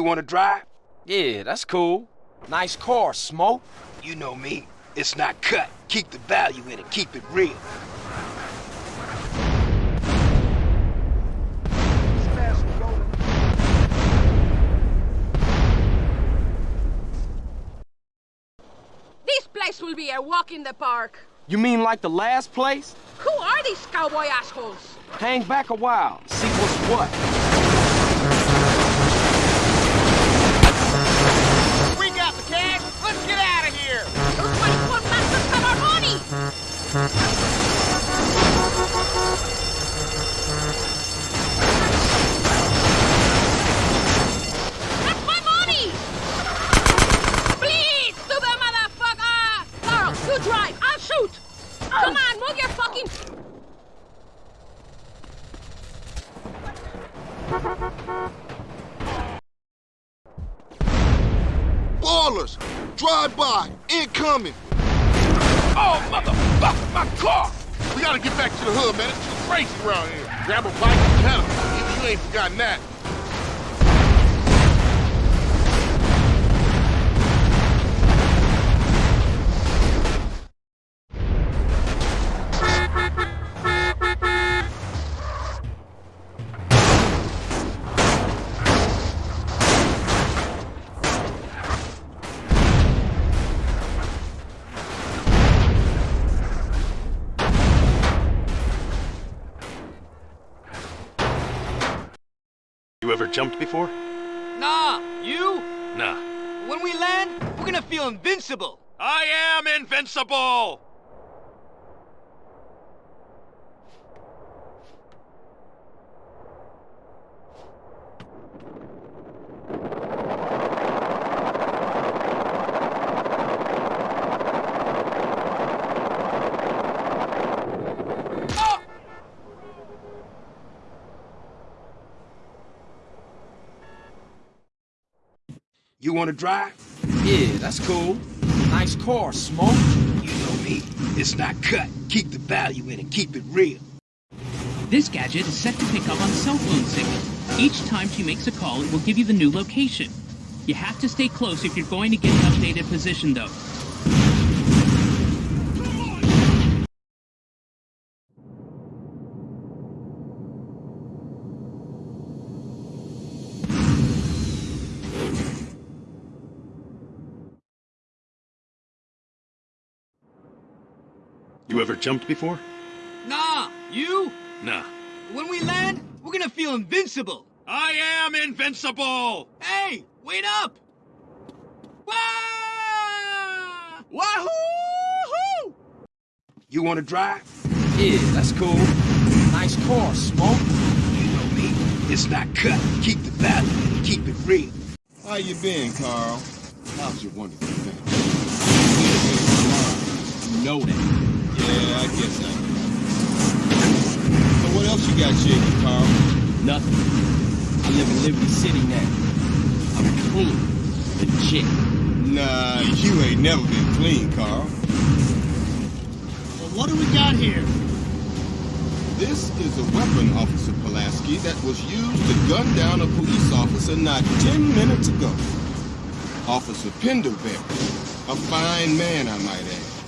You wanna drive? Yeah, that's cool. Nice car, Smoke. You know me. It's not cut. Keep the value in it. Keep it real. This place will be a walk in the park. You mean like the last place? Who are these cowboy assholes? Hang back a while, see what's what. Drive by! Incoming! Oh, motherfucker, my car. We gotta get back to the hood, man. It's too crazy around here. Grab a bike and pedal. Even you ain't forgotten that. Ever jumped before? Nah, you? Nah. When we land, we're gonna feel invincible. I am invincible! You wanna drive? Yeah, that's cool. Nice car, Smoke. You know me. It's not cut. Keep the value in it. Keep it real. This gadget is set to pick up on cell phone signal. Each time she makes a call, it will give you the new location. You have to stay close if you're going to get an updated position, though. You ever jumped before? Nah, you? Nah. When we land, we're gonna feel invincible. I am invincible! Hey, wait up! Wah! Wahoo! You wanna drive? Yeah, that's cool. Nice car, Smoke. You know me. It's not cut. Keep the value. Keep it real. How you been, Carl? How's your wonderful thing? You know that. Yeah, I guess I do. So what else you got shaking, Carl? Nothing. I live in Liberty City now. I'm clean. Legit. Nah, you ain't never been clean, Carl. Well, what do we got here? This is a weapon, Officer Pulaski, that was used to gun down a police officer not 10 minutes ago. Officer Pendelbury. A fine man, I might add.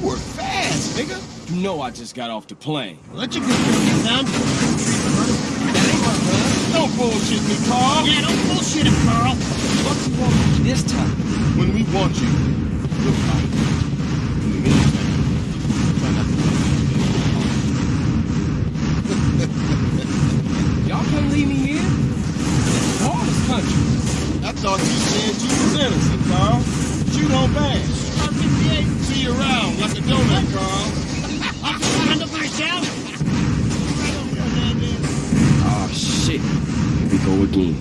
You were fast, nigga. You know I just got off the plane. Let your good get down. Don't bullshit me, Carl. Yeah, don't bullshit him, Carl. What you want this time? When we want you, we'll find you. In the meantime, try not to Y'all can't leave me here. It's Ballas country. I thought you said you was innocent, Carl. But you don't bang. See you around like a donut, Carl. Oh, shit. Here we go again.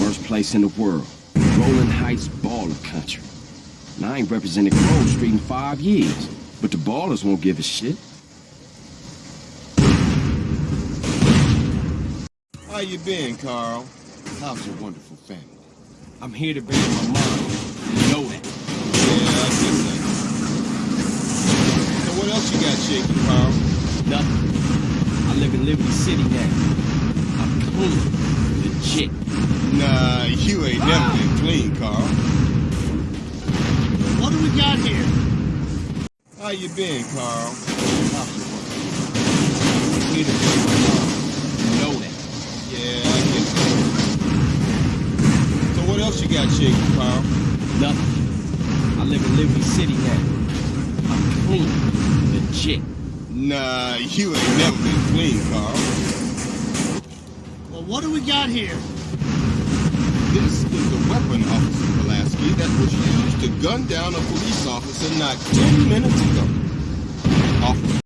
Worst place in the world. Rolling Heights baller country. And I ain't represented Grove Street in five years. But the Ballas won't give a shit. How you been, Carl? How's your wonderful family? I'm here to bury my mom. You know that. Yeah, I guess that. Else you got shaking, Carl? Nothing. I live in Liberty City now. I'm clean. Legit. Nah, you ain't never ah! been clean, Carl. What do we got here? How you been, Carl? How's your wonderful I'm here to bury my mom. You know that. Yeah, I guess that. So what else you got shaking, Carl? Nothing. I live in Liberty City now. I'm clean shit. Nah, you ain't never been clean, Carl. Well, what do we got here? This is the weapon, Officer Pulaski, that was used to gun down a police officer not 10 minutes ago. Officer